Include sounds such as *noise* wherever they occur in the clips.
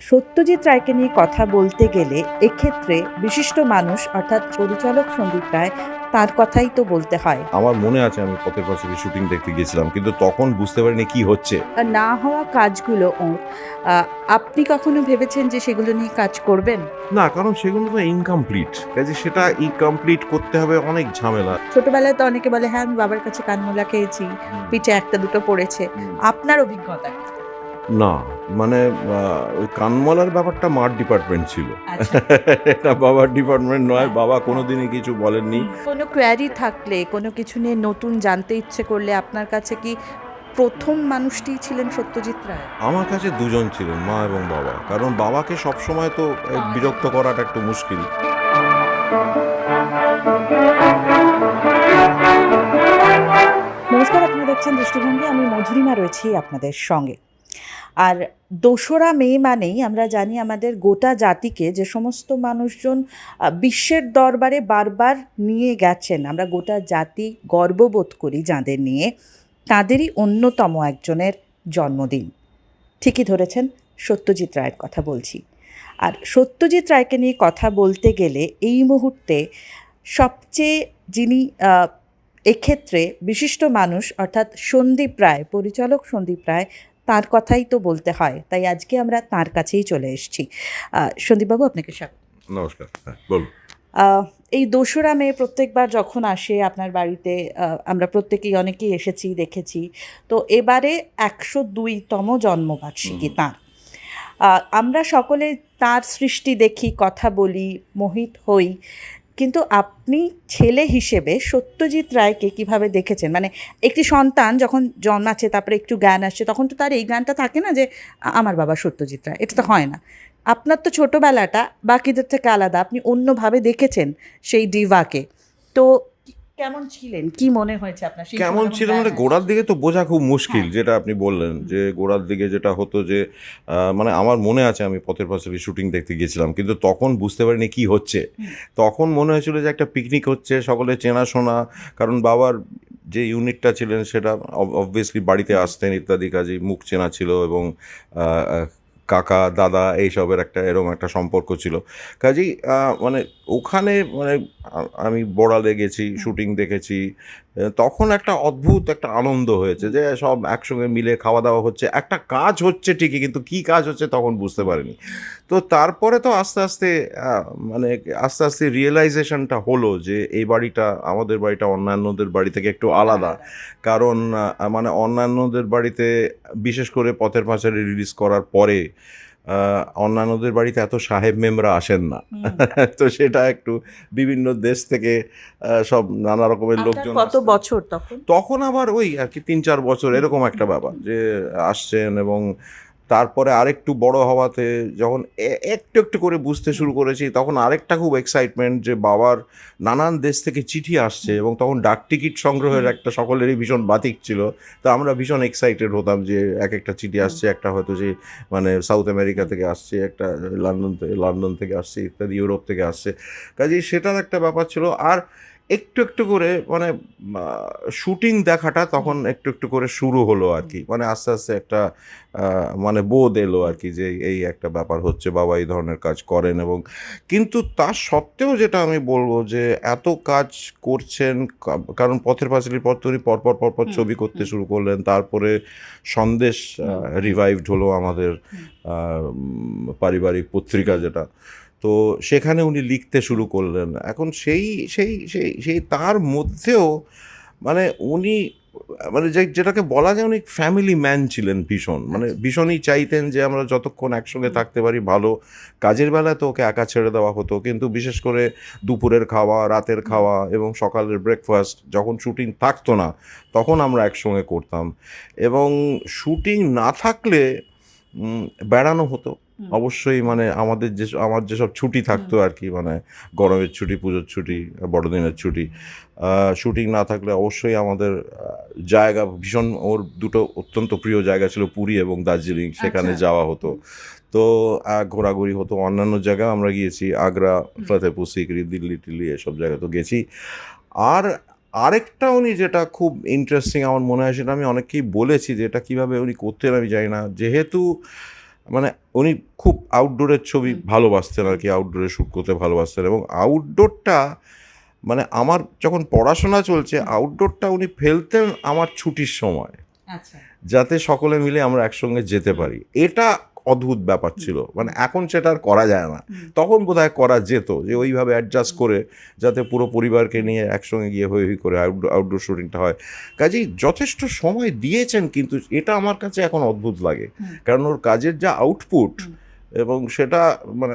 সত্যজিৎ রায়কে নিয়ে কথা বলতে গেলে এক্ষেত্রে বিশিষ্ট মানুষ অর্থাৎ পরিচালক সন্দীপ রায় তার কথাই তো বলতে হয়। আমার মনে আছে আমি পথের পাশে শুটিং দেখতে গিয়েছিলাম কিন্তু তখন বুঝতে পারিনি কি হচ্ছে। না হওয়া কাজগুলো ওর আপনি কখনো ভেবেছেন যে সেগুলো নিয়ে কাজ করবেন? না কারণ সেগুলো তো ইনকমপ্লিট কাজে সেটা ইনকমপ্লিট করতে হবে অনেক ঝামেলা। ছোটবেলায় তো অনেকে বলে হ্যাঁ আমি বাবার কাছে কানমোলা খেয়েছি পিঠে একটা দুটো পড়েছে। আপনার অভিজ্ঞতা? না মানে ওই কানমলার ব্যাপারটা মার ডিপার্টমেন্ট ছিল। আচ্ছা। এটা বাবার ডিপার্টমেন্ট নয় বাবা কোনোদিনই কিছু বলেননি। কোনো কোয়ারি থাকলে কোনো কিছু নিয়ে নতুন জানতে ইচ্ছে করলে আপনার কাছে কি প্রথম মানুষটি ছিলেন সত্যজিৎ রায়? আমার কাছে দুজন ছিলেন মা এবং বাবা। কারণ বাবাকে সবসময় তো বিরক্ত করাটা একটু মুশকিল। নমস্কার আপনারা দেখছেন দৃষ্টিভঙ্গি। আমি মধুরিমা রয়েছি আপনাদের সঙ্গে। আর দোসরা মে মানেই আমরা জানি আমাদের গোটা জাতিকে যে সমস্ত মানুষজন বিশ্বের দরবারে বারবার নিয়ে গেছেন। আমরা গোটা জাতি গর্ববোধ করি যাদের নিয়ে। তাদেরই অন্যতম একজনের জন্মদিন। ঠিকই ধরেছেন, সত্যজিৎ রায়ের কথা বলছি। আর সত্যজিৎ রায়কে নিয়ে কথা বলতে গেলে এই মুহূর্তে সবচেয়ে যিনি এক্ষেত্রে বিশিষ্ট মানুষ অর্থাৎ সন্দীপ রায়, পরিচালক সন্দীপ রায় তার কথাই তো বলতে হয় তাই আজকে আমরা তার কাছেই চলে এসেছি। সন্দীপবাবু আপনাকে স্বাগত। নমস্কার হ্যাঁ বলুন। এই দোসরা মে প্রত্যেকবার যখন আসে আপনার বাড়িতে আমরা প্রত্যেকেই অনেকেই এসেছি দেখেছি তো এবারে একশো দুইতম জন্মবার্ষিকী তাঁর। আমরা সকলে তার সৃষ্টি দেখি কথা বলি মোহিত হই কিন্তু আপনি ছেলে হিসেবে সত্যজিৎ রায়কে কীভাবে দেখেছেন? মানে একটি সন্তান যখন জন্মাচ্ছে, তারপরে একটু জ্ঞান আসছে, তখন তো তার এই জ্ঞানটা থাকে না যে আমার বাবা সত্যজিৎ রায়। এটা তো হয় না। আপনার তো ছোটোবেলাটা, বাকিদের থেকে আলাদা। আপনি অন্যভাবে দেখেছেন সেই ডিভাকে। তো কেমন ছিলেন? কি মনে হয়েছে আপনার কেমন ছিল মানে গোড়ার দিকে তো বোঝা খুব মুশকিল হ্যাঁ। যেটা আপনি বললেন যে গোড়ার দিকে যেটা হতো যে মানে আমার মনে আছে আমি পথের পাশে শুটিং দেখতে গিয়েছিলাম কিন্তু তখন বুঝতে পারিনি কি হচ্ছে। তখন মনে হয়েছিল যে একটা পিকনিক হচ্ছে সকলে চেনাশোনা কারণ বাবার যে ইউনিটটা ছিলেন সেটা অবভিয়াসলি বাড়িতে আসতেন ইত্যাদি কাজে মুখ চেনা ছিল এবং কাকা দাদা এইসবের একটা এরকম একটা সম্পর্ক ছিল। কাজেই মানে ওখানে মানে আমি বড়ালে গেছি শুটিং দেখেছি তখন একটা অদ্ভুত একটা আনন্দ হয়েছে যে সব একসঙ্গে মিলে খাওয়া দাওয়া হচ্ছে। একটা কাজ হচ্ছে ঠিকই কিন্তু কি কাজ হচ্ছে তখন বুঝতে পারিনি। তো তারপরে তো আস্তে আস্তে মানে আস্তে আস্তে রিয়েলাইজেশনটা হলো যে এই বাড়িটা আমাদের বাড়িটা অন্যান্যদের বাড়ি থেকে একটু আলাদা। কারণ মানে অন্যান্যদের বাড়িতে বিশেষ করে পথের পাঁচালী রিলিজ করার পরে অন্যান্যদের বাড়িতে এত সাহেব মেমরা আসেন না। *laughs* তো সেটা একটু বিভিন্ন দেশ থেকে আহ, সব নানা রকমের লোকজন কত বছর তখন? তখন আবার ওই আর কি তিন চার বছর এরকম একটা ব্যাপার যে আসছেন এবং তারপরে আরেকটু বড় হওয়াতে যখন একটু একটু করে বুঝতে শুরু করেছি তখন আরেকটা খুব এক্সাইটমেন্ট যে বাবার নানান দেশ থেকে চিঠি আসছে এবং তখন ডাক টিকিট সংগ্রহের একটা সকলেরই ভীষণ বাতিক ছিল। তো আমরা ভীষণ এক্সাইটেড হতাম যে এক একটা চিঠি আসছে একটা হয়তো যে মানে সাউথ আমেরিকা থেকে আসছে একটা লন্ডন থেকে লন্ডন থেকে আসছে ইত্যাদি ইউরোপ থেকে আসছে। কাজেই সেটার একটা ব্যাপার ছিল। আর একটু একটু করে মানে শুটিং দেখাটা তখন একটু একটু করে শুরু হলো আর কি। মানে আস্তে আস্তে একটা মানে বোধ এলো আর কি যে এই একটা ব্যাপার হচ্ছে বাবা এই ধরনের কাজ করেন এবং কিন্তু তার সত্ত্বেও যেটা আমি বলব যে এত কাজ করছেন কারণ পথের পাঁচালির পর তিনি পরপর পরপর ছবি করতে শুরু করলেন তারপরে সন্দেশ রিভাইভড হলো আমাদের পারিবারিক পত্রিকা যেটা। তো সেখানে উনি লিখতে শুরু করলেন। এখন সেই সেই সেই সেই তার মধ্যেও মানে উনি মানে যে, যেটাকে বলা যায় উনি ফ্যামিলি ম্যান ছিলেন ভীষণ। মানে ভীষণই চাইতেন যে আমরা যতক্ষণ একসঙ্গে থাকতে পারি ভালো। কাজের বেলায় তো ওকে একা ছেড়ে দেওয়া হতো, কিন্তু বিশেষ করে দুপুরের খাওয়া, রাতের খাওয়া এবং সকালের ব্রেকফাস্ট যখন শুটিং থাকতো না, তখন আমরা একসঙ্গে করতাম। এবং শুটিং না থাকলে বেড়ানো হতো। অবশ্যই মানে আমাদের যে আমার যেসব ছুটি থাকতো আর কি মানে গরমের ছুটি পুজোর ছুটি বড়দিনের ছুটি শুটিং না থাকলে অবশ্যই আমাদের জায়গা ভীষণ ওর দুটো অত্যন্ত প্রিয় জায়গা ছিল পুরী এবং দার্জিলিং সেখানে আচ্ছা। যাওয়া হতো। তো ঘোরাঘুরি হতো অন্যান্য জায়গায় আমরা গিয়েছি আগ্রা ফতেহপুর সিকরি দিল্লি টিল্লি এসব জায়গা তো গেছি। আর আরেকটা উনি যেটা খুব ইন্টারেস্টিং আমার মনে হয় সেটা আমি অনেককেই বলেছি যে এটা কীভাবে উনি করতেন আমি জানি না। যেহেতু মানে উনি খুব আউটডোরের ছবি ভালোবাসতেন আর কি আউটডোরে শ্যুট করতে ভালোবাসতেন এবং আউটডোরটা মানে আমার যখন পড়াশোনা চলছে আউটডোরটা উনি ফেলতেন আমার ছুটির সময়। আচ্ছা। যাতে সকলে মিলে আমরা একসঙ্গে যেতে পারি। এটা অদ্ভুত ব্যাপার ছিল। মানে এখন সেটা আর করা যায় না। তখন বোধহয় করা যেত যে ওইভাবে অ্যাডজাস্ট করে যাতে পুরো পরিবারকে নিয়ে একসঙ্গে গিয়ে হই হই করে আউটডোর আউটডোর শুটিংটা হয়। কাজেই যথেষ্ট সময় দিয়েছেন কিন্তু এটা আমার কাছে এখন অদ্ভুত লাগে। কারণ ওর কাজের যা আউটপুট এবং সেটা মানে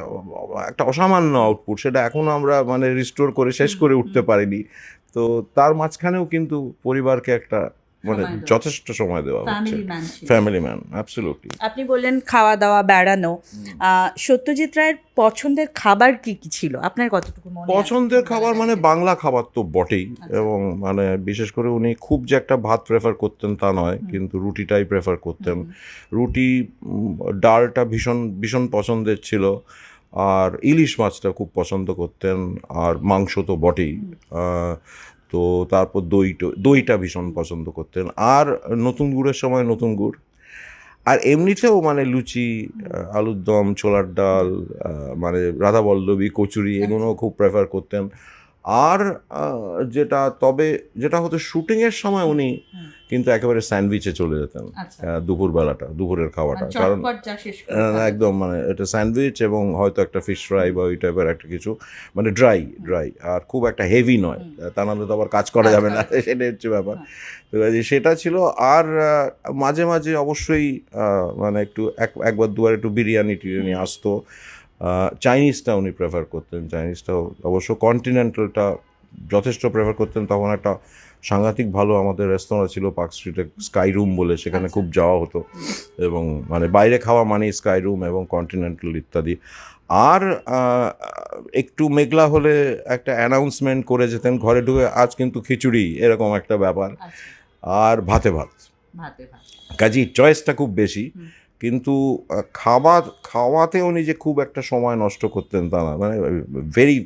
একটা অসামান্য আউটপুট সেটা এখনও আমরা মানে রিস্টোর করে শেষ করে উঠতে পারিনি। তো তার মাঝখানেও কিন্তু পরিবারকে একটা মানে যথেষ্ট সময় দেওয়া হচ্ছে। ফ্যামিলি ম্যান অ্যাবসলিউটলি আপনি বললেন খাওয়া দাওয়া বেড়ানো। সত্যজিৎ রায়ের পছন্দের খাবার কি কি ছিল? আপনার কতটুকু মনে পছন্দের খাবার মানে বাংলা খাবার তো বটেই। আচ্ছা। এবং মানে বিশেষ করে উনি খুব যে একটা ভাত প্রেফার করতেন তা নয় কিন্তু রুটিটাই প্রেফার করতেন। রুটি ডালটা ভীষণ ভীষণ পছন্দের ছিল। আর ইলিশ মাছটা খুব পছন্দ করতেন। আর মাংস তো বটেই। তো তারপর দইটা দইটা ভীষণ পছন্দ করতেন। আর নতুন গুড়ের সময় নতুন গুড়। আর এমনিতেও মানে লুচি আলুর দম ছোলার ডাল মানে রাধা বল্লবী কচুরি এগুলো খুব প্রেফার করতেন। আর যেটা তবে যেটা হতো শুটিংয়ের সময় উনি কিন্তু একেবারে স্যান্ডউইচে চলে যেতেন আচ্ছা। দুপুরবেলাটা দুপুরের খাওয়াটা মানে কারণ। একদম মানে এটা স্যান্ডউইচ এবং হয়তো একটা ফিশ ফ্রাই বা ওই টাইপের একটা কিছু মানে ড্রাই ড্রাই আর খুব একটা হেভি নয়। তা নাহলে তো আবার কাজ করা যাবে না সেটাই হচ্ছে ব্যাপার। হ্যাঁ। তো সেটা ছিল আর মাঝে মাঝে অবশ্যই মানে একটু এক একবার দুবার একটু বিরিয়ানি টিরিয়ানি আসতো চাইনিজটা উনি প্রেফার করতেন চাইনিজটাও অবশ্য কন্টিনেন্টালটা যথেষ্ট প্রেফার করতেন তখন একটা সাংঘাতিক ভালো আমাদের রেস্তোরাঁ ছিল পার্ক স্ট্রিটে স্কাই রুম বলে সেখানে আচ্ছা। খুব যাওয়া হতো এবং মানে বাইরে খাওয়া মানে স্কাই রুম এবং কন্টিনেন্টাল ইত্যাদি। আর একটু মেঘলা হলে একটা অ্যানাউন্সমেন্ট করে যেতেন ঘরে ঢুকে আজ কিন্তু খিচুড়ি এরকম একটা ব্যাপার। আচ্ছা। আর ভাতে ভাত। কাজেই চয়েসটা খুব বেশি। কিন্তু খাওয়া খাওয়াতে উনি যে খুব একটা সময় নষ্ট করতেন তা না। মানে ভেরি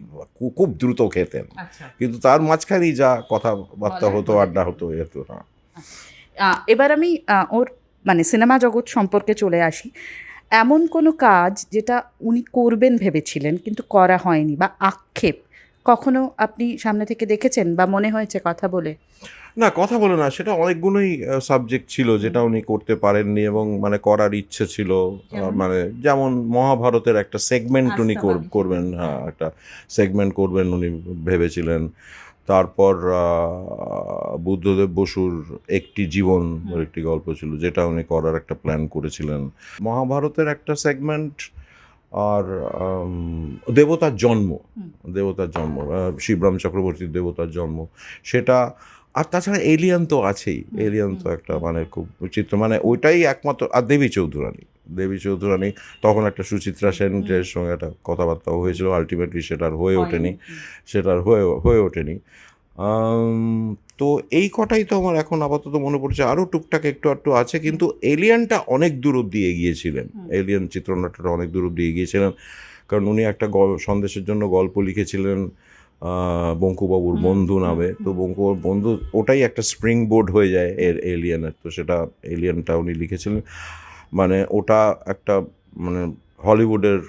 খুব দ্রুত খেতেন। আচ্ছা। কিন্তু তার মাঝখানেই যা কথাবার্তা হতো আড্ডা হতো এ হতো না। এবার আমি ওর মানে সিনেমা জগৎ সম্পর্কে চলে আসি। এমন কোনো কাজ যেটা উনি করবেন ভেবেছিলেন কিন্তু করা হয়নি বা আক্ষেপ কখনো আপনি সামনে থেকে দেখেছেন বা মনে হয়েছে কথা বলে? না কথা বলে না সেটা অনেকগুলোই সাবজেক্ট ছিল যেটা উনি করতে পারেননি এবং মানে করার ইচ্ছে ছিল মানে যেমন মহাভারতের একটা সেগমেন্ট উনি কর- করবেন হ্যাঁ একটা সেগমেন্ট করবেন উনি ভেবেছিলেন। তারপর বুদ্ধদেব বসুর একটি জীবন একটি গল্প ছিল যেটা উনি করার একটা প্ল্যান করেছিলেন। মহাভারতের একটা সেগমেন্ট আর দেবতার জন্ম। দেবতার জন্ম শিবরাম চক্রবর্তীর দেবতার জন্ম। সেটা আর তাছাড়া এলিয়ান তো আছেই। এলিয়ান তো একটা মানে খুব চিত্র মানে ওইটাই একমাত্র আর দেবী চৌধুরানী। দেবী চৌধুরানী তখন একটা সুচিত্রা সেনের সঙ্গে একটা কথাবার্তা হয়েছিল। আলটিমেটলি সেটা আর হয়ে ওঠেনি। সেটার হয়ে হয়ে ওঠেনি। তো এই কটাই তো আমার এখন আপাতত মনে পড়ছে। আরও টুকটাক একটু একটু আছে কিন্তু এলিয়ানটা অনেক দূর অব্দি এগিয়েছিলেন। এলিয়ান চিত্রনাট্যটা অনেক দূর অব্দি এগিয়েছিলেন। কারণ উনি একটা সন্দেশের জন্য গল্প লিখেছিলেন বঙ্কুবাবুর বন্ধু নামে। তো। বঙ্কুবাবুর বন্ধু ওটাই একটা স্প্রিং বোর্ড হয়ে যায় এর এলিয়ানের। তো সেটা এলিয়ানটা উনি লিখেছিলেন। মানে ওটা একটা মানে হলিউডের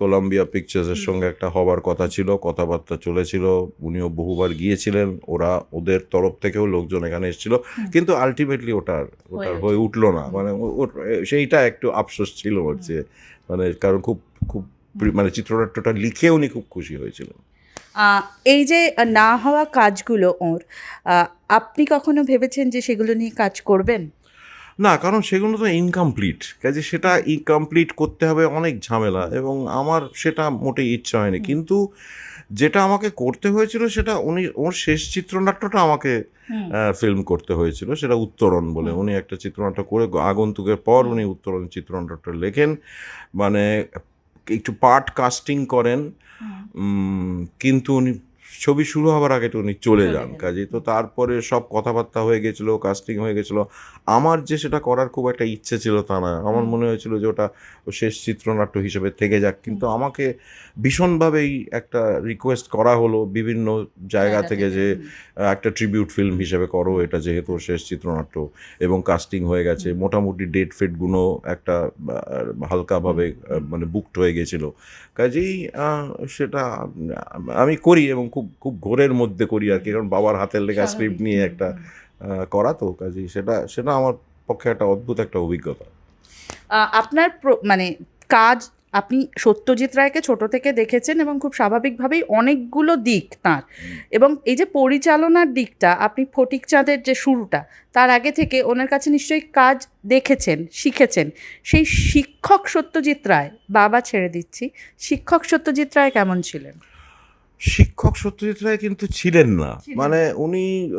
কলম্বিয়া পিকচার্সের সঙ্গে একটা হবার কথা ছিল কথাবার্তা চলেছিল উনিও বহুবার গিয়েছিলেন ওরা ওদের তরফ থেকেও লোকজন এখানে এসেছিল কিন্তু আলটিমেটলি ওটার ওটার হয়ে উঠল। না মানে সেইটা একটু আফসোস ছিল ওর যে মানে কারণ খুব খুব মানে চিত্রনাট্যটা লিখে উনি খুব খুশি হয়েছিলেন। এই যে না হওয়া কাজগুলো ওর আপনি কখনো ভেবেছেন যে সেগুলো নিয়ে কাজ করবেন? না কারণ সেগুলো তো ইনকমপ্লিট কাজে সেটা ইনকমপ্লিট করতে হবে অনেক ঝামেলা এবং আমার সেটা মোটেই ইচ্ছা হয়নি। কিন্তু যেটা আমাকে করতে হয়েছিল সেটা উনি ওর শেষ চিত্রনাট্যটা আমাকে ফিল্ম করতে হয়েছিল সেটা উত্তরণ বলে। উনি একটা চিত্রনাট্য করে আগন্তুকের পর উনি উত্তরণ চিত্রনাট্যটা লেখেন। মানে একটু পার্ট কাস্টিং করেন। কিন্তু উনি ছবি শুরু হওয়ার আগে তো উনি চলে যান। কাজে তো তারপরে সব কথাবার্তা হয়ে গেছিল কাস্টিং হয়ে গেছিল। আমার যে সেটা করার খুব একটা ইচ্ছে ছিল তা না। আমার মনে হয়েছিল যে ওটা শেষ চিত্রনাট্য হিসেবে থেকে যাক। কিন্তু আমাকে ভীষণভাবেই একটা রিকোয়েস্ট করা হলো বিভিন্ন জায়গা থেকে যে একটা ট্রিবিউট ফিল্ম হিসেবে করো এটা যেহেতু শেষ চিত্রনাট্য এবং কাস্টিং হয়ে গেছে। মোটামুটি ডেট ফেটগুলো একটা হালকাভাবে মানে বুকড হয়ে গেছিল। কাজেই সেটা আমি করি এবং খুব খুব খুব ঘোরের মধ্যে করি আর কি। কারণ বাবার হাতের লেখা স্ক্রিপ্ট নিয়ে একটা করা তো কাজেই সেটা সেটা আমার পক্ষে একটা অদ্ভুত একটা অভিজ্ঞতা। আপনার মানে কাজ আপনি সত্যজিৎ রায়কে ছোট থেকে দেখেছেন এবং খুব স্বাভাবিকভাবেই অনেকগুলো দিক তার। এবং এই যে পরিচালনার দিকটা আপনি ফটিক চাঁদের যে শুরুটা তার আগে থেকে ওনার কাছে নিশ্চয়ই কাজ দেখেছেন শিখেছেন। সেই শিক্ষক সত্যজিৎ রায় বাবা ছেড়ে দিচ্ছি। শিক্ষক সত্যজিৎ রায় কেমন ছিলেন? শিক্ষক সত্যজিৎ রায় কিন্তু ছিলেন না। মানে উনি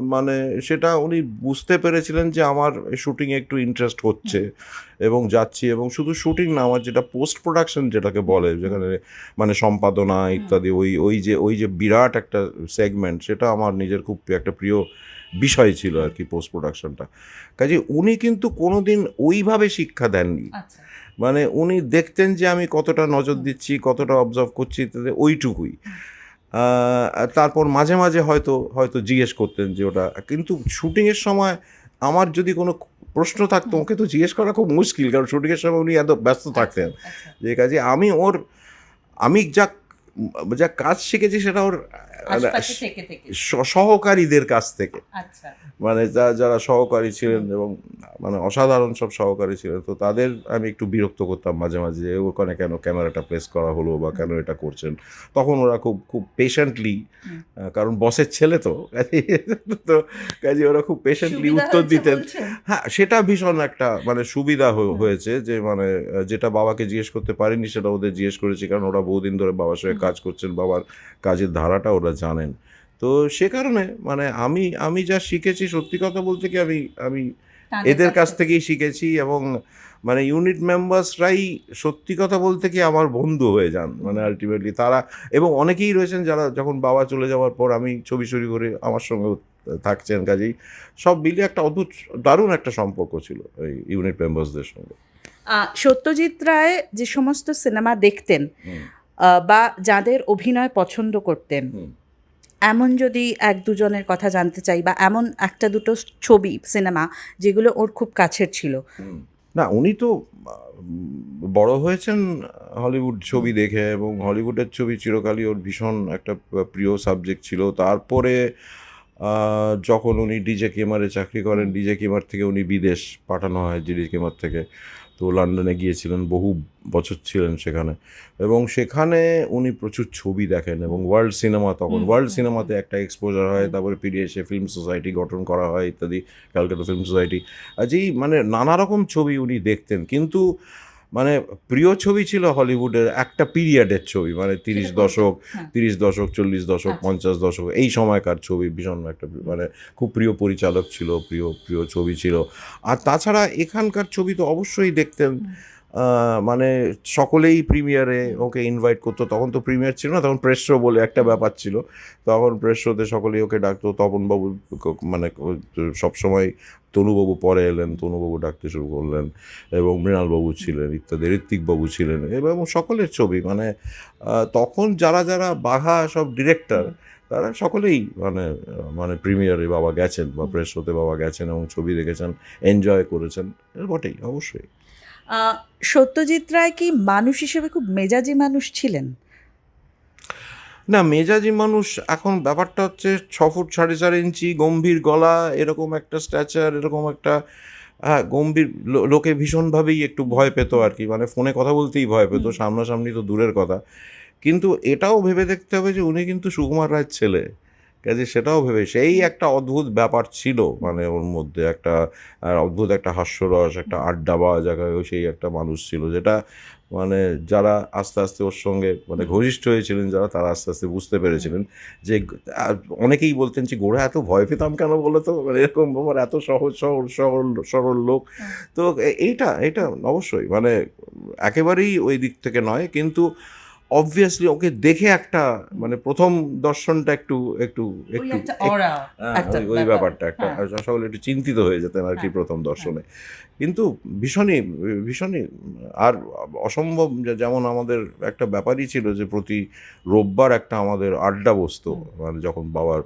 মানে সেটা উনি বুঝতে পেরেছিলেন যে আমার শুটিংয়ে একটু ইন্টারেস্ট হচ্ছে এবং যাচ্ছি এবং শুধু শুটিং না আমার যেটা পোস্ট প্রোডাকশন যেটাকে বলে যেখানে মানে সম্পাদনা ইত্যাদি ওই ওই যে ওই যে বিরাট একটা সেগমেন্ট সেটা আমার নিজের খুব একটা প্রিয় বিষয় ছিল আর কি পোস্ট প্রোডাকশনটা কাজে উনি কিন্তু কোনোদিন ওইভাবে শিক্ষা দেননি। আচ্ছা। মানে উনি দেখতেন যে আমি কতটা নজর দিচ্ছি কতটা অবজার্ভ করছি তাতে ওইটুকুই। তারপর মাঝে মাঝে হয়তো হয়তো জিজ্ঞেস করতেন যে ওটা। কিন্তু শুটিংয়ের সময় আমার যদি কোনো প্রশ্ন থাকতো ওকে তো জিজ্ঞেস করা খুব মুশকিল কারণ শুটিংয়ের সময় উনি এত ব্যস্ত থাকতেন। আচ্ছা। যে কাজে আমি ওর আমি যা যা কাজ শিখেছি সেটা ওর স- সহকারীদের কাছ থেকে। আচ্ছা। মানে যা যারা সহকারী ছিলেন এবং মানে অসাধারণ সব সহকারী ছিলেন তো তাদের আমি একটু বিরক্ত করতাম মাঝে মাঝে যে ওখানে কেন ক্যামেরাটা প্লেস করা হলো বা কেন এটা করছেন? তখন ওরা খুব খুব পেশেন্টলি কারণ বসের ছেলে তো তো কাজে ওরা খুব পেশেন্টলি উত্তর দিতেন। হ্যাঁ সেটা ভীষণ একটা মানে সুবিধা হয়ে- হয়েছে যে মানে যেটা বাবাকে জিজ্ঞেস করতে পারিনি সেটা ওদের জিজ্ঞেস করেছি কারণ ওরা বহুদিন ধরে বাবার সঙ্গে। কাজ করছেন বাবার কাজের ধারাটা ওরা জানেন। তো সে কারণে মানে আমি আমি যা শিখেছি সত্যি কথা বলতে কি আমি আমি এদের কাছ থেকেই শিখেছি এবং মানে ইউনিট মেম্বার্সরাই সত্যি কথা বলতে কি আমার বন্ধু হয়ে যান। মানে আলটিমেটলি তারা এবং অনেকেই রয়েছেন যারা যখন বাবা চলে যাওয়ার পর আমি ছবি ছবি করে আমার সঙ্গেও থাকছেন কাজেই সব মিলিয়ে একটা অদ্ভুত দারুণ একটা সম্পর্ক ছিল এই ইউনিট মেম্বার্সদের সঙ্গে। সত্যজিৎ রায় যে সমস্ত সিনেমা দেখতেন বা যাদের অভিনয় পছন্দ করতেন। এমন যদি এক দুজনের কথা জানতে চাই বা এমন একটা দুটো ছবি সিনেমা যেগুলো ওর খুব কাছের ছিল। না উনি তো বড় হয়েছেন হলিউড ছবি দেখে এবং হলিউডের ছবি চিরকালই ওর ভীষণ একটা প্রিয় সাবজেক্ট ছিল। তারপরে যখন উনি ডিজে কেমারে চাকরি করেন ডিজে কেমার থেকে উনি বিদেশ পাঠানো হয় ডিজে কেমার থেকে। তো লন্ডনে গিয়েছিলেন বহু বছর ছিলেন সেখানে। এবং সেখানে উনি প্রচুর ছবি দেখেন এবং ওয়ার্ল্ড সিনেমা তখন। ওয়ার্ল্ড সিনেমাতে একটা এক্সপোজার হয় তারপরে ফিরে এসে ফিল্ম সোসাইটি গঠন করা হয় ইত্যাদি ক্যালকাটা ফিল্ম সোসাইটি যেই মানে নানা রকম ছবি উনি দেখতেন। কিন্তু মানে প্রিয় ছবি ছিল হলিউডের একটা পিরিয়ডের ছবি মানে তিরিশ দশক হ্যাঁ। তিরিশ দশক চল্লিশ দশক আচ্ছা। পঞ্চাশ দশক এই সময়কার ছবি ভীষণ একটা মানে খুব প্রিয় পরিচালক ছিল প্রিয় প্রিয় ছবি ছিল। আর তাছাড়া এখানকার ছবি তো অবশ্যই দেখতেন মানে সকলেই প্রিমিয়ারে ওকে ইনভাইট করতো তখন তো প্রিমিয়ার ছিল না তখন প্রেস শো বলে একটা ব্যাপার ছিল। তখন প্রেস শোতে সকলেই ওকে ডাকতো তপনবাবু মানে সবসময় তনুবাবু পরে এলেন, তনুবাবু ডাকতে শুরু করলেন এবং মৃণালবাবু ছিলেন, ইত্যাদি, ঋত্বিকবাবু ছিলেন এবং সকলের ছবি মানে তখন যারা যারা বাঘা সব ডিরেক্টর তারা সকলেই মানে মানে প্রিমিয়ারে বাবা গেছেন বা প্রেস শোতে বাবা গেছেন এবং ছবি দেখেছেন এনজয় করেছেন বটেই, অবশ্যই। সত্যজিৎ রায় কি মানুষ হিসেবে খুব মেজাজি মানুষ ছিলেন? না মেজাজি মানুষ এখন ব্যাপারটা হচ্ছে ছ ফুট সাড়ে চার ইঞ্চি গম্ভীর গলা এরকম একটা স্ট্যাচার এরকম একটা হ্যাঁ গম্ভীর লোকে ভীষণভাবেই একটু ভয় পেত আর কি। মানে ফোনে কথা বলতেই ভয় পেত সামনাসামনি তো দূরের কথা। কিন্তু এটাও ভেবে দেখতে হবে যে উনি কিন্তু সুকুমার রায়ের ছেলে। কাজে সেটাও ভেবে সেই একটা অদ্ভুত ব্যাপার ছিল মানে ওর মধ্যে একটা অদ্ভুত একটা হাস্যরস একটা আড্ডা পাওয়া জায়গায় সেই একটা মানুষ ছিল যেটা মানে যারা আস্তে আস্তে ওর সঙ্গে মানে ঘনিষ্ঠ হয়েছিলেন যারা তারা আস্তে আস্তে বুঝতে পেরেছিলেন যে অনেকেই বলতেন যে গোড়া এত ভয় পেতাম কেন বলে তো? মানে এরকম আমার এত সহজ সহজ সরল সরল লোক। তো এ- এইটা এটা অবশ্যই। মানে একেবারেই ওই দিক থেকে নয়। কিন্তু অবভিয়াসলি ওকে দেখে একটা মানে প্রথম দর্শনটা একটু একটু একটু হ্যাঁ, ওই ব্যাপারটা একটা। হ্যাঁ। সকলে একটু চিন্তিত হয়ে যেতেন আর কি হ্যাঁ, প্রথম দর্শনে। কিন্তু ভীষণই ভীষণই আর অসম্ভব যেমন আমাদের একটা ব্যাপারই ছিল যে প্রতি রোববার একটা আমাদের আড্ডা বসতো। মানে যখন বাবার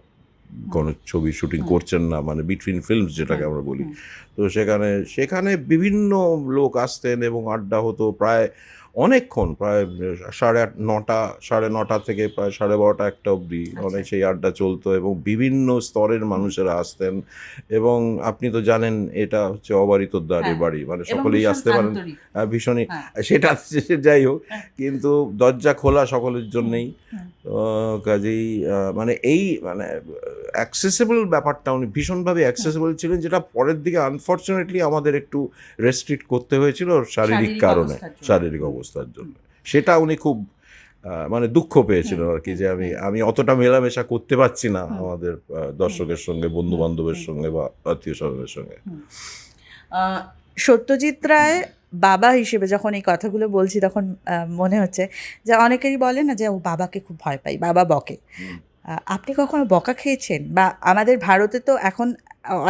কোনো ছবি শুটিং করছেন না মানে বিটুইন ফিল্মস যেটাকে আমরা বলি। তো সেখানে সেখানে বিভিন্ন লোক আসতেন এবং আড্ডা হতো। প্রায় অনেকক্ষণ প্রায় সাড়ে আট নটা সাড়ে নটা থেকে প্রায় সাড়ে বারোটা একটা অবধি আচ্ছা। অনেক সেই আড্ডা চলতো এবং বিভিন্ন স্তরের মানুষেরা আসতেন এবং আপনি তো জানেন এটা হচ্ছে অবারিত দ্বারে হ্যাঁ। বাড়ি মানে সকলেই আসতে পারেন আন্তরিক। ভীষণই হ্যাঁ। সেটা যাই হোক হ্যাঁ। কিন্তু দরজা খোলা সকলের জন্যেই কাজেই মানে এই মানে অ্যাক্সেসেবল ব্যাপারটা উনি ভীষণভাবে অ্যাক্সেসিবল ছিলেন যেটা পরের দিকে আনফর্চুনেটলি আমাদের একটু রেস্ট্রিক্ট করতে হয়েছিল শারীরিক কারণে শারীরিক জন্য। অবস্থার জন্য। সেটা উনি খুব মানে দুঃখ পেয়েছিল আর কি যে আমি আমি অতটা মেলামেশা করতে পারছি না আমাদের দর্শকের সঙ্গে বন্ধু বান্ধবের সঙ্গে বা আত্মীয় স্বজনের সঙ্গে। সত্যজিৎ রায় বাবা হিসেবে যখন এই কথাগুলো বলছি তখন মনে হচ্ছে যে অনেকেরই বলে না যে ও বাবাকে খুব ভয় পাই বাবা বকে। আপনি কখনো বকা খেয়েছেন? বা আমাদের ভারতে তো এখন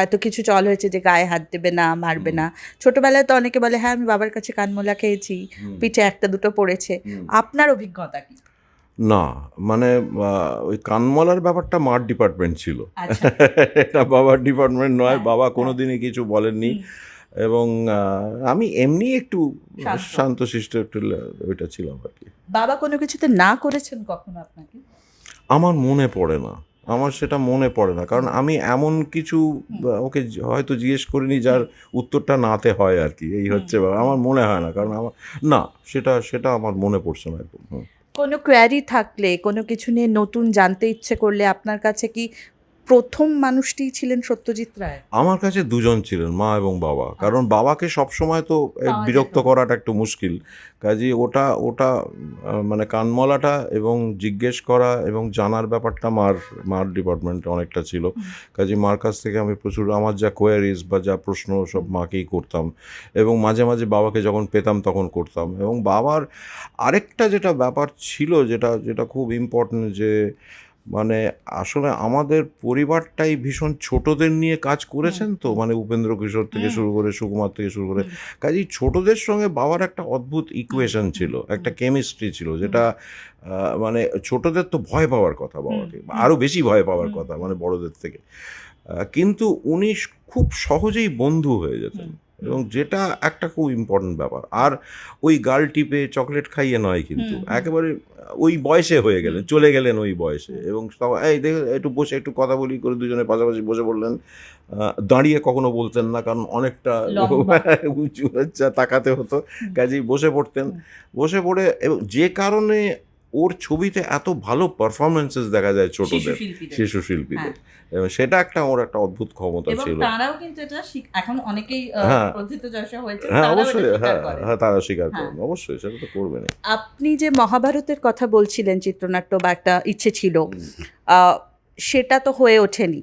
এত কিছু চল হয়েছে যে গায়ে হাত দেবে না মারবে না। ছোটবেলায় তো অনেকে বলে হ্যাঁ আমি বাবার কাছে কানমোলা খেয়েছি পিঠে একটা দুটো পড়েছে। আপনার অভিজ্ঞতা কি? না মানে ওই কানমলার ব্যাপারটা মার ডিপার্টমেন্ট ছিল। আচ্ছা। *laughs* এটা বাবার ডিপার্টমেন্ট নয় হ্যাঁ, বাবা হ্যাঁ। কোনোদিনই কিছু বলেননি। এবং আমি এমনি একটু শান্ত। শান্তশিষ্ট একটু ওইটা ছিলাম আর কি। বাবা কোনো কিছুতে না করেছেন কখনো আপনাকে? আমার মনে পড়ে না। আমার সেটা মনে পড়ে না। কারণ আমি এমন কিছু ওকে হয়তো জিজ্ঞেস করিনি যার উত্তরটা নাতে হয় আর কি। এই হচ্ছে আমার মনে হয় না। কারণ আমার না সেটা সেটা আমার মনে পড়ছে না একদম কোনো কোয়ারি থাকলে কোনো কিছু নিয়ে নতুন জানতে ইচ্ছে করলে আপনার কাছে কি প্রথম মানুষটিই ছিলেন সত্যজিৎ রায়? আমার কাছে দুজন ছিলেন মা এবং বাবা। কারণ বাবাকে সব সময় তো বিরক্ত করাটা একটু মুশকিল। কাজে ওটা ওটা মানে কানমলাটা এবং জিজ্ঞেস করা এবং জানার ব্যাপারটা মার মার ডিপার্টমেন্টে অনেকটা ছিল। কাজে মার কাছ থেকে আমি প্রচুর আমার যা কোয়ারিজ বা যা প্রশ্ন সব মাকেই করতাম এবং মাঝে মাঝে বাবাকে যখন পেতাম তখন করতাম এবং বাবার আরেকটা যেটা ব্যাপার ছিল যেটা যেটা খুব ইম্পর্টেন্ট যে মানে আসলে আমাদের পরিবারটাই ভীষণ ছোটদের নিয়ে কাজ করেছেন তো মানে উপেন্দ্র কিশোর থেকে শুরু করে সুকুমার থেকে শুরু করে। কাজেই ছোটদের সঙ্গে বাবার একটা অদ্ভুত ইকুয়েশন ছিল একটা কেমিস্ট্রি ছিল যেটা মানে ছোটদের তো ভয় পাওয়ার কথা বাবাকে আরও বেশি ভয় পাওয়ার কথা মানে বড়দের থেকে। কিন্তু উনি খুব সহজেই বন্ধু হয়ে যেতেন। এবং যেটা একটা খুব ইম্পর্টেন্ট ব্যাপার। আর ওই গাল টিপে চকলেট খাইয়ে নয় কিন্তু। একেবারে ওই বয়সে হয়ে গেলেন চলে গেলেন ওই বয়সে এবং এই দেখে একটু বসে একটু কথা বলি করে দুজনে পাশাপাশি বসে পড়লেন। আহ, দাঁড়িয়ে কখনো বলতেন না কারণ অনেকটা *laughs* উঁচু আচ্ছা তাকাতে হতো। কাজেই বসে পড়তেন। বসে পড়ে এবং যে কারণে ওর ছবিতে এত ভালো পারফরমেন্সেস দেখা যায় ছোটদের শিশু শিল্পীদের। হ্যাঁ। এবং সেটা একটা ওর একটা অদ্ভুত ক্ষমতা ছিল। তারাও কিন্তু এটা এখন অনেকেই হ্যাঁ। হয়েছে হ্যাঁ অবশ্যই হ্যাঁ হ্যাঁ তারা স্বীকার হ্যাঁ। অবশ্যই সেটা তো করবেনই আপনি যে মহাভারতের কথা বলছিলেন চিত্রনাট্য বা একটা ইচ্ছে ছিল সেটা তো হয়ে ওঠেনি।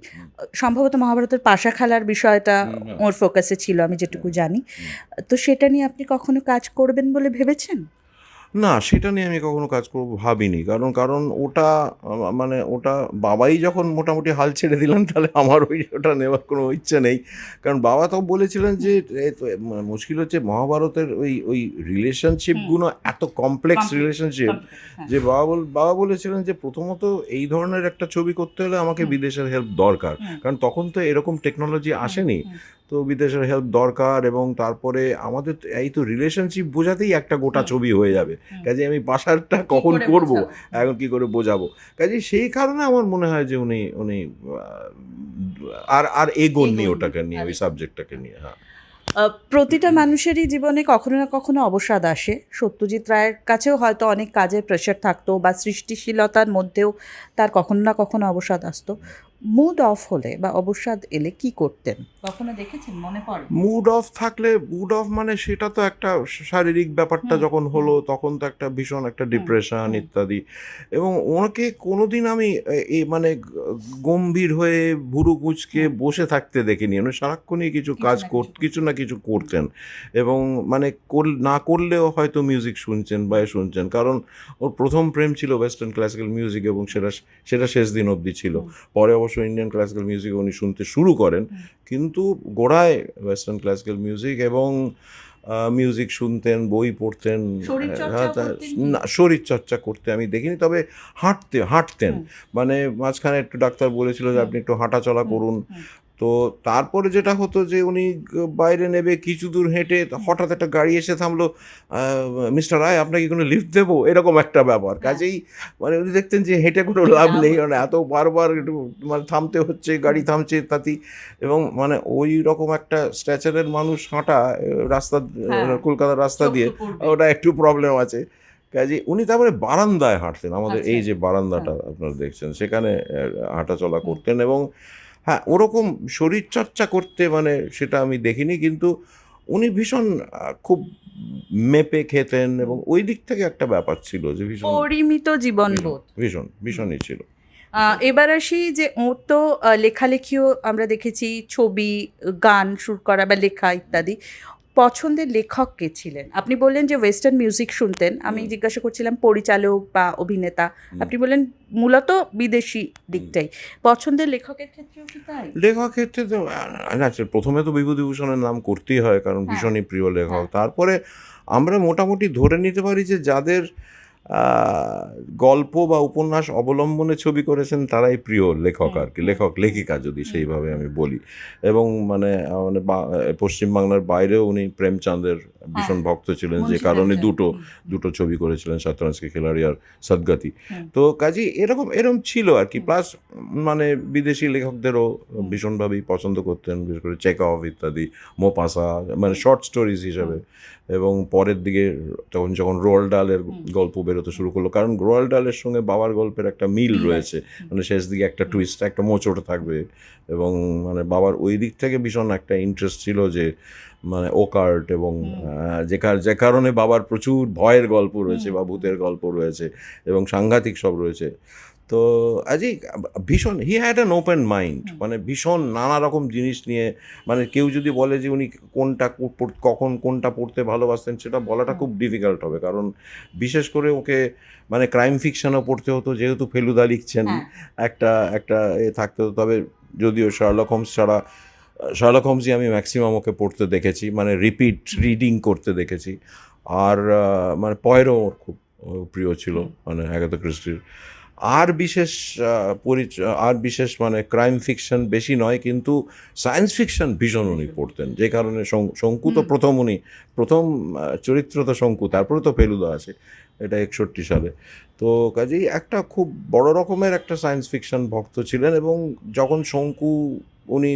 সম্ভবত মহাভারতের পাশা খেলার বিষয়টা। ওর ফোকাসে ছিল আমি যেটুকু জানি। তো সেটা নিয়ে আপনি কখনো কাজ করবেন বলে ভেবেছেন? না সেটা নিয়ে আমি কখনো কাজ করব ভাবিনি। কারণ কারণ ওটা মানে ওটা বাবাই যখন মোটামুটি হাল ছেড়ে দিলেন তাহলে আমার ওই ওটা নেওয়ার কোনো ইচ্ছে নেই। কারণ বাবা তো বলেছিলেন যে মানে মুশকিল হচ্ছে মহাভারতের ওই ওই রিলেশনশিপগুলো এত কমপ্লেক্স রিলেশনশিপ হ্যাঁ। যে বাবা বল বাবা বলেছিলেন যে প্রথমত এই ধরনের একটা ছবি করতে হলে আমাকে বিদেশের হেল্প দরকার। কারণ তখন তো এরকম টেকনোলজি আসেনি। তো বিদেশের হেল্প দরকার এবং তারপরে আমাদের এই তো রিলেশনশিপ বোঝাতেই একটা গোটা ছবি হয়ে যাবে। কাজে আমি বাসারটা কখন করে করব? এখন কি করে বোঝাবো? কাজে সেই কারণে আমার মনে হয় যে উনি উনি আর আর এগোননি এগোননি, ওটাকে নিয়ে ওই সাবজেক্টটাকে নিয়ে হ্যাঁ। প্রতিটা মানুষেরই জীবনে কখনো না কখনো অবসাদ আসে। সত্যজিৎ রায়ের কাছেও হয়তো অনেক কাজের প্রেশার থাকতো বা সৃষ্টিশীলতার মধ্যেও তার কখনো না কখনো অবসাদ আসতো। মুড অফ হলে বা অবসাদ এলে কি করতেন? কখনো দেখেছেন? মনে পড়ে। মুড অফ থাকলে মুড অফ মানে সেটা তো একটা শারীরিক ব্যাপারটা যখন হলো তখন তো একটা ভীষণ একটা ডিপ্রেশন ইত্যাদি। এবং ওনাকে কোনোদিন আমি এ- এই মানে গম্ভীর হয়ে ভুরু কুচকে বসে থাকতে দেখিনি। উনি সারাক্ষণই কিছু কিছু কাজ কর কিছু না কিছু করতেন। এবং মানে কর- না করলেও হয়তো মিউজিক শুনছেন বা এ শুনছেন। কারণ ওর প্রথম প্রেম ছিল ওয়েস্টার্ন ক্লাসিক্যাল মিউজিক এবং সেটা সেটা শেষ দিন অবধি ছিল। পরে অবশ্য ইন্ডিয়ান ক্লাসিক্যাল মিউজিক উনি শুনতে শুরু করেন কিন্তু গোড়ায় ওয়েস্টার্ন ক্লাসিক্যাল মিউজিক এবং মিউজিক শুনতেন বই পড়তেন হ্যাঁ, তা- করতেন কি? না শরীর চর্চা করতে আমি দেখিনি তবে হাঁটতে হাঁটতেন। মানে মাঝখানে একটু ডাক্তার বলেছিল যে আপনি একটু হাঁটাচলা চলা করুন। তো তারপরে যেটা হতো যে উনি বাইরে নেবে কিছু দূর হেঁটে হঠাৎ একটা গাড়ি এসে থামলো মিস্টার রায় আপনাকে কোনো লিফট দেবো? এরকম একটা ব্যাপার। হ্যাঁ। কাজেই মানে উনি দেখতেন যে হেঁটে কোনো লাভ নেই। মানে এত বারবার একটু মানে থামতে হচ্ছে গাড়ি থামছে তাতেই এবং মানে ওই রকম একটা স্ট্যাচারের মানুষ হাঁটা রাস্তা হ্যাঁ। কলকাতার রাস্তা দিয়ে ওটা একটু প্রবলেম আছে। কাজে উনি তারপরে বারান্দায় হাঁটতেন। আমাদের আচ্ছা। এই যে বারান্দাটা আপনারা দেখছেন সেখানে হাঁটাচলা করতেন এবং হ্যাঁ ওরকম শরীরচর্চা করতে মানে সেটা আমি দেখিনি কিন্তু উনি ভীষণ খুব মেপে খেতেন এবং ওই দিক থেকে একটা ব্যাপার ছিল যে ভীষণ পরিমিত জীবনবোধ। ভীষণ ভীষণই ছিল। এবার আসি যে ওর তো লেখালেখিও আমরা দেখেছি ছবি গান সুর করা বা লেখা ইত্যাদি। পছন্দের লেখক কে ছিলেন? আপনি বললেন যে ওয়েস্টার্ন মিউজিক শুনতেন। আমি জিজ্ঞাসা করছিলাম পরিচালক বা অভিনেতা। আপনি বললেন মূলত বিদেশি দিকটাই। পছন্দের লেখকের ক্ষেত্রেও কি তাই? লেখক ক্ষেত্রে তো আচ্ছা প্রথমে তো বিভূতিভূষণের নাম করতেই হয় কারণ হ্যাঁ। ভীষণই প্রিয় লেখক। হ্যাঁ। তারপরে আমরা মোটামুটি ধরে নিতে পারি যে যাদের গল্প বা উপন্যাস অবলম্বনে ছবি করেছেন তারাই প্রিয় লেখক আর কি লেখক লেখিকা যদি সেইভাবে আমি বলি। এবং মানে মানে পশ্চিমবাংলার বাইরেও উনি প্রেমচাঁদের ভীষণ হ্যাঁ। ভক্ত ছিলেন যে কারণে দুটো দুটো ছবি করেছিলেন সাতরাঞ্জকে খেলাড়ি আর সদগাতি। তো কাজী এরকম এরকম ছিল আর কি। প্লাস মানে বিদেশি লেখকদেরও ভীষণভাবেই পছন্দ করতেন বিশেষ করে চেক অফ ইত্যাদি মোপাসা মানে শর্ট স্টোরিজ হিসাবে। এবং পরের দিকে তখন যখন রোল ডালের। গল্প বেরোতে শুরু করল। কারণ রোয়াল ডালের সঙ্গে বাবার গল্পের একটা মিল মিল রয়েছে। মানে শেষ দিকে একটা টুইস্ট একটা মোচট থাকবে এবং মানে বাবার ওই দিক থেকে ভীষণ একটা ইন্টারেস্ট ছিল যে মানে ওকার্ট এবং যে কার- যে কারণে বাবার প্রচুর ভয়ের গল্প রয়েছে বা ভূতের গল্প রয়েছে এবং সাংঘাতিক সব রয়েছে। তো আজই ভীষণ he had an open mind মানে ভীষণ নানা রকম জিনিস নিয়ে মানে কেউ যদি বলে যে উনি কোনটা কখন কোনটা পড়তে ভালোবাসতেন সেটা বলাটা খুব ডিফিকাল্ট হবে। কারণ বিশেষ করে ওকে মানে ক্রাইম ফিকশনও পড়তে হতো যেহেতু ফেলুদা লিখছেন হ্যাঁ। একটা একটা এ থাকতে হতো। তবে যদিও শার্লক হোমস ছাড়া শার্লক হোমসই আমি ম্যাক্সিমাম ওকে পড়তে দেখেছি মানে রিপিট রিডিং করতে দেখেছি। আর মানে পয়েরও ওর খুব প্রিয় ছিল মানে অ্যাগাথা ক্রিস্টির আর বিশেষ পরিচয় আর বিশেষ মানে ক্রাইম ফিকশন বেশি নয় কিন্তু সায়েন্স ফিকশন ভীষণ উনি পড়তেন। যে কারণে শঙ্কু তো প্রথম উনি প্রথম চরিত্র তো শঙ্কু তারপরে তো ফেলুদা আছে এটা একষট্টি সালে। তো কাজেই একটা খুব বড় রকমের একটা সায়েন্স ফিকশন ভক্ত ছিলেন এবং যখন শঙ্কু উনি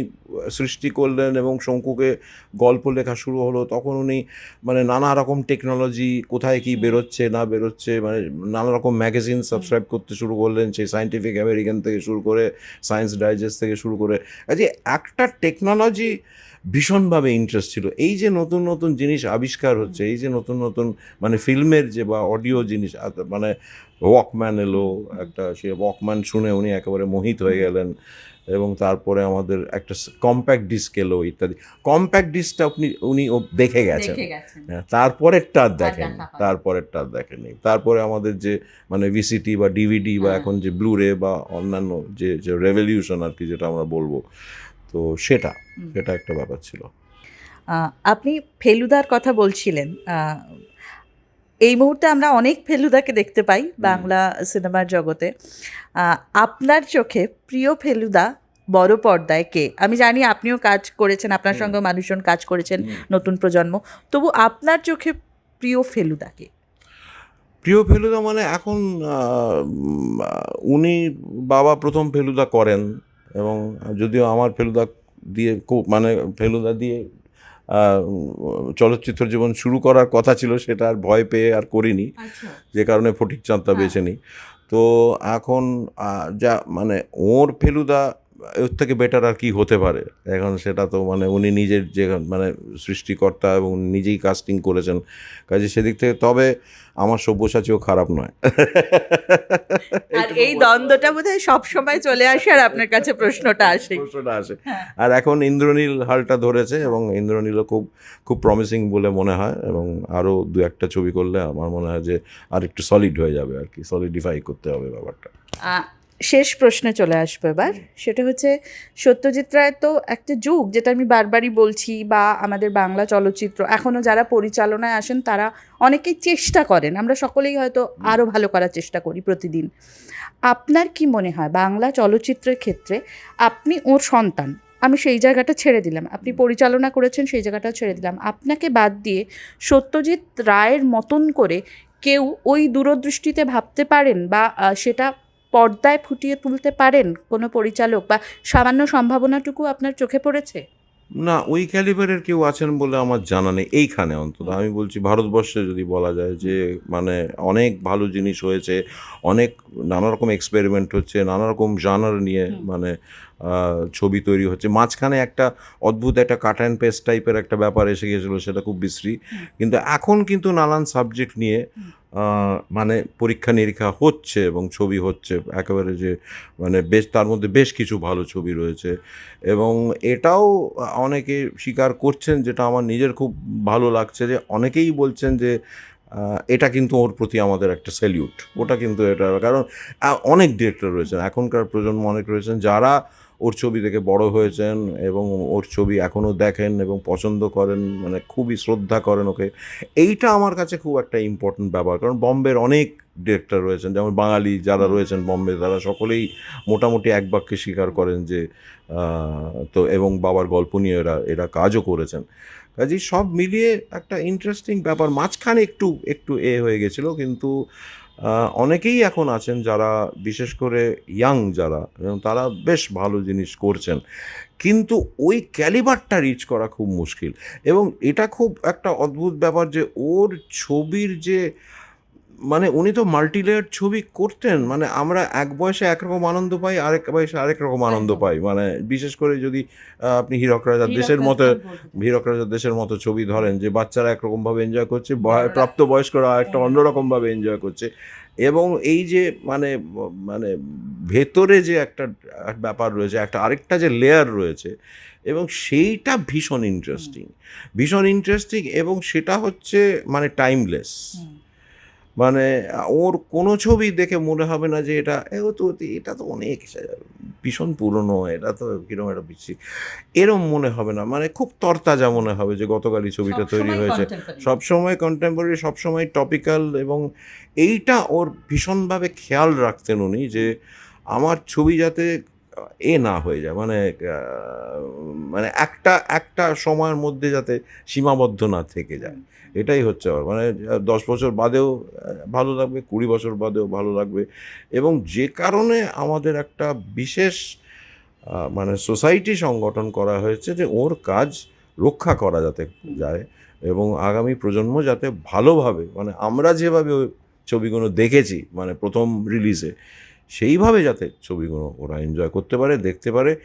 সৃষ্টি করলেন এবং শঙ্কুকে গল্প লেখা শুরু হলো, তখন উনি মানে নানা রকম টেকনোলজি কোথায় কি বেরোচ্ছে, না বেরোচ্ছে মানে নানা রকম ম্যাগাজিন সাবস্ক্রাইব করতে শুরু করলেন, সেই সায়েন্টিফিক আমেরিকান থেকে শুরু করে সায়েন্স ডাইজেস্ট থেকে শুরু করে। যে একটা টেকনোলজি ভীষণভাবে ইন্টারেস্ট ছিল। এই যে নতুন নতুন জিনিস আবিষ্কার হচ্ছে এই যে নতুন নতুন মানে ফিল্মের যে বা অডিও জিনিস মানে ওয়াকম্যান এলো একটা সে ওয়াকম্যান শুনে উনি একেবারে মোহিত হয়ে গেলেন এবং তারপরে আমাদের একটা কম্প্যাক্ট ডিস্ক এলো ইত্যাদি। কম্প্যাক্ট ডিস্কটা আপনি উনি ও দেখে গেছেন। হ্যাঁ, তারপরেরটা আর দেখেন। তারপরেরটা আর দেখেনি তারপরে আমাদের যে মানে ভিসিটি বা ডিভিডি বা হ্যাঁ। এখন যে ব্লুরে বা অন্যান্য যে যে রেভলিউশন আর কি যেটা আমরা বলব তো সেটা সেটা একটা ব্যাপার ছিল। আপনি ফেলুদার কথা বলছিলেন এই মুহূর্তে আমরা অনেক ফেলুদাকে দেখতে পাই বাংলা সিনেমার জগতে। আপনার চোখে প্রিয় ফেলুদা বড় পর্দায় কে? আমি জানি আপনিও কাজ করেছেন আপনার। সঙ্গে মানুষজন কাজ করেছেন নতুন প্রজন্ম। তবু আপনার চোখে প্রিয় ফেলুদাকে প্রিয় ফেলুদা মানে এখন উনি বাবা প্রথম ফেলুদা করেন। এবং যদিও আমার ফেলুদা দিয়ে খুব মানে ফেলুদা দিয়ে চলচ্চিত্র জীবন শুরু করার কথা ছিল সেটা আর ভয় পেয়ে আর করিনি। আচ্ছা। যে কারণে ফটিক চাঁদটা হ্যাঁ। বেছে নিই। তো এখন যা মানে ওর ফেলুদা এর থেকে বেটার আর কি হতে পারে। এখন সেটা তো মানে উনি নিজের যে মানে সৃষ্টিকর্তা এবং নিজেই কাস্টিং করেছেন। কাজে সেদিক থেকে তবে আমার সব্যসাচীও খারাপ নয়। আর এই দ্বন্দ্বটা বোধ হয় সবসময় চলে আসে আর আপনার কাছে প্রশ্নটা আসে। প্রশ্নটা আসে। হ্যাঁ। আর এখন ইন্দ্রনীল হালটা ধরেছে এবং ইন্দ্রনীলও খুব খুব প্রমিসিং বলে মনে হয় এবং আরও দু একটা ছবি করলে আমার মনে হয় যে আর একটু সলিড হয়ে যাবে আর কি। সলিডিফাই করতে হবে ব্যাপারটা। শেষ প্রশ্নে চলে আসব এবার। সেটা হচ্ছে সত্যজিৎ রায় তো একটা যুগ যেটা আমি বারবারই বলছি বা আমাদের বাংলা চলচ্চিত্র এখনও যারা পরিচালনায় আসেন তারা অনেকেই চেষ্টা করেন আমরা সকলেই হয়তো আরও ভালো করার চেষ্টা করি প্রতিদিন। আপনার কি মনে হয় বাংলা চলচ্চিত্রের ক্ষেত্রে আপনি ওর সন্তান আমি সেই জায়গাটা ছেড়ে দিলাম আপনি পরিচালনা করেছেন সেই জায়গাটা ছেড়ে দিলাম আপনাকে বাদ দিয়ে সত্যজিৎ রায়ের মতন করে কেউ ওই দূরদৃষ্টিতে ভাবতে পারেন বা সেটা পর্দায় ফুটিয়ে তুলতে পারেন কোনো পরিচালক বা সামান্য সম্ভাবনাটুকু আপনার চোখে পড়েছে? না ওই ক্যালিবারের কেউ আছেন বলে আমার জানা নেই এইখানে অন্তত। আমি বলছি ভারতবর্ষে যদি বলা যায় যে মানে অনেক ভালো জিনিস হয়েছে অনেক নানা রকম এক্সপেরিমেন্ট হচ্ছে নানা রকম জানার নিয়ে মানে ছবি তৈরি হচ্ছে। মাঝখানে একটা অদ্ভুত একটা কাট অ্যান্ড পেস্ট টাইপের একটা ব্যাপার এসে গেছিল সেটা খুব বিশ্রী। কিন্তু এখন কিন্তু নানান সাবজেক্ট নিয়ে মানে পরীক্ষা নিরীক্ষা হচ্ছে এবং ছবি হচ্ছে, একেবারে যে মানে বেশ, তার মধ্যে বেশ কিছু ভালো ছবি রয়েছে। এবং এটাও অনেকে স্বীকার করছেন যেটা আমার নিজের খুব ভালো লাগছে যে অনেকেই বলছেন যে এটা কিন্তু ওর প্রতি আমাদের একটা স্যালিউট ওটা কিন্তু এটা, কারণ অনেক ডিরেক্টর রয়েছেন। এখনকার প্রজন্ম অনেক রয়েছেন যারা ওর ছবি থেকে বড় হয়েছেন এবং ওর ছবি এখনও দেখেন এবং পছন্দ করেন মানে খুবই শ্রদ্ধা করেন ওকে। এইটা আমার কাছে খুব একটা ইম্পর্টেন্ট ব্যাপার কারণ বম্বের অনেক ডিরেক্টর রয়েছেন যেমন বাঙালি যারা রয়েছেন বম্বে তারা সকলেই মোটামুটি এক বাক্যে স্বীকার করেন যে তো এবং বাবার গল্প নিয়ে এরা এরা কাজও করেছেন। কাজেই সব মিলিয়ে একটা ইন্টারেস্টিং ব্যাপার মাঝখানে একটু একটু এ হয়ে গেছিল কিন্তু অনেকেই এখন আছেন যারা, বিশেষ করে ইয়াং যারা, এবং তারা বেশ ভালো জিনিস করছেন। কিন্তু ওই ক্যালিবারটা রিচ করা খুব মুশকিল। এবং এটা খুব একটা অদ্ভুত ব্যাপার যে, ওর ছবির যে মানে উনি তো মাল্টিলেয়ার ছবি করতেন মানে আমরা এক বয়সে একরকম আনন্দ পাই আরেক বয়সে আরেক রকম আনন্দ পাই। মানে বিশেষ করে যদি আপনি হীরক রাজার দেশের মতো হীরক রাজার দেশের মতো ছবি ধরেন যে বাচ্চারা একরকমভাবে এনজয় করছে প্রাপ্তবয়স্করা একটা অন্যরকমভাবে এনজয় করছে। এবং এই যে মানে মানে ভেতরে যে একটা ব্যাপার রয়েছে একটা আরেকটা যে লেয়ার রয়েছে এবং সেইটা ভীষণ ইন্টারেস্টিং ভীষণ ইন্টারেস্টিং এবং সেটা হচ্ছে মানে টাইমলেস মানে ওর কোনো ছবি দেখে মনে হবে না যে এটা ও তো এটা তো অনেক ভীষণ পুরনো এটা তো কীরকম একটা বিচ্ছি এরম মনে হবে না মানে খুব তরতাজা মনে হবে যে গতকালই ছবিটা তৈরি হয়েছে। সবসময় কন্টেম্পোরারি সবসময় টপিক্যাল এবং এইটা ওর ভীষণভাবে খেয়াল রাখতেন উনি যে আমার ছবি যাতে এ না হয়ে যায়। মানে মানে একটা একটা সময়ের মধ্যে যাতে সীমাবদ্ধ না থেকে যায়। এটাই হচ্ছে আমার মানে দশ বছর বাদেও ভালো লাগবে কুড়ি বছর বাদেও ভালো লাগবে। এবং যে কারণে আমাদের একটা বিশেষ মানে সোসাইটি সংগঠন করা হয়েছে যে ওর কাজ রক্ষা করা যাতে যায় এবং আগামী প্রজন্ম যাতে ভালোভাবে মানে আমরা যেভাবে ওই ছবিগুলো দেখেছি মানে প্রথম রিলিজে সেইভাবে যাতে ছবিগুলো ওরা এনজয় করতে পারে দেখতে পারে।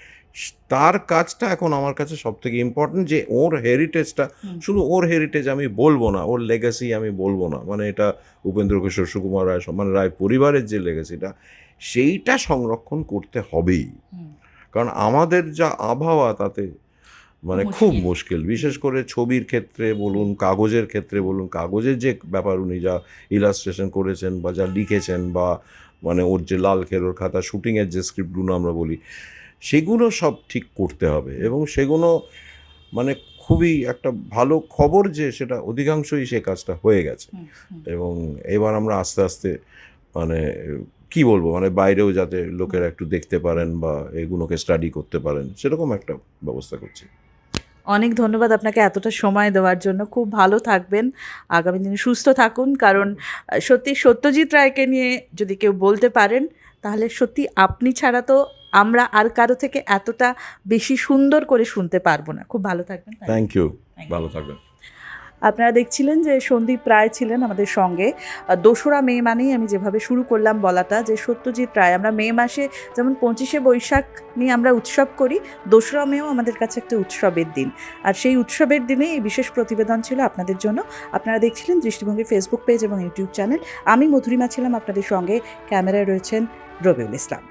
তার কাজটা এখন আমার কাছে সব থেকে ইম্পর্টেন্ট যে ওর হেরিটেজটা শুধু ওর হেরিটেজ আমি বলব না ওর লেগাসি আমি বলব না। মানে এটা উপেন্দ্র কিশোর সুকুমার রায় মানে রায় পরিবারের যে লেগাসিটা সেইটা সংরক্ষণ করতে হবেই। কারণ আমাদের যা আবহাওয়া তাতে মানে খুব মুশকিল। মুশকিল বিশেষ করে ছবির ক্ষেত্রে বলুন কাগজের ক্ষেত্রে বলুন কাগজের যে ব্যাপার উনি যা ইলাস্ট্রেশন করেছেন বা যা লিখেছেন বা মানে ওর যে লাল খেরোর খাতা শুটিংয়ের যে স্ক্রিপ্টগুলো আমরা বলি সেগুলো সব ঠিক করতে হবে। এবং সেগুলো মানে খুবই একটা ভালো খবর যে সেটা অধিকাংশই সে কাজটা হয়ে গেছে। এবং এবার আমরা আস্তে আস্তে মানে কি বলব মানে বাইরেও যাতে লোকেরা একটু দেখতে পারেন বা এগুলোকে স্টাডি করতে পারেন সেরকম একটা ব্যবস্থা করছি। অনেক ধন্যবাদ আপনাকে এতটা সময় দেওয়ার জন্য। খুব ভালো থাকবেন। আগামী দিনে সুস্থ থাকুন। কারণ সত্যি সত্যজিৎ রায়কে নিয়ে যদি কেউ বলতে পারেন তাহলে সত্যি আপনি ছাড়া তো আমরা আর কারও থেকে এতটা বেশি সুন্দর করে শুনতে পারব না। খুব ভালো থাকবেন। থ্যাংক ইউ ভালো থাকবেন। আপনারা দেখছিলেন যে সন্দীপ রায় ছিলেন আমাদের সঙ্গে। দোসরা মে মানেই আমি যেভাবে শুরু করলাম বলাটা যে সত্যজিৎ রায়, আমরা মে মাসে যেমন পঁচিশে বৈশাখ নিয়ে আমরা উৎসব করি, দোসরা মেও আমাদের কাছে একটা উৎসবের দিন। আর সেই উৎসবের দিনে এই বিশেষ প্রতিবেদন ছিল আপনাদের জন্য। আপনারা দেখছিলেন দৃষ্টিভঙ্গি ফেসবুক পেজ এবং ইউটিউব চ্যানেল আমি মধুরিমা ছিলাম আপনাদের সঙ্গে। ক্যামেরায় রয়েছেন রবিউল ইসলাম।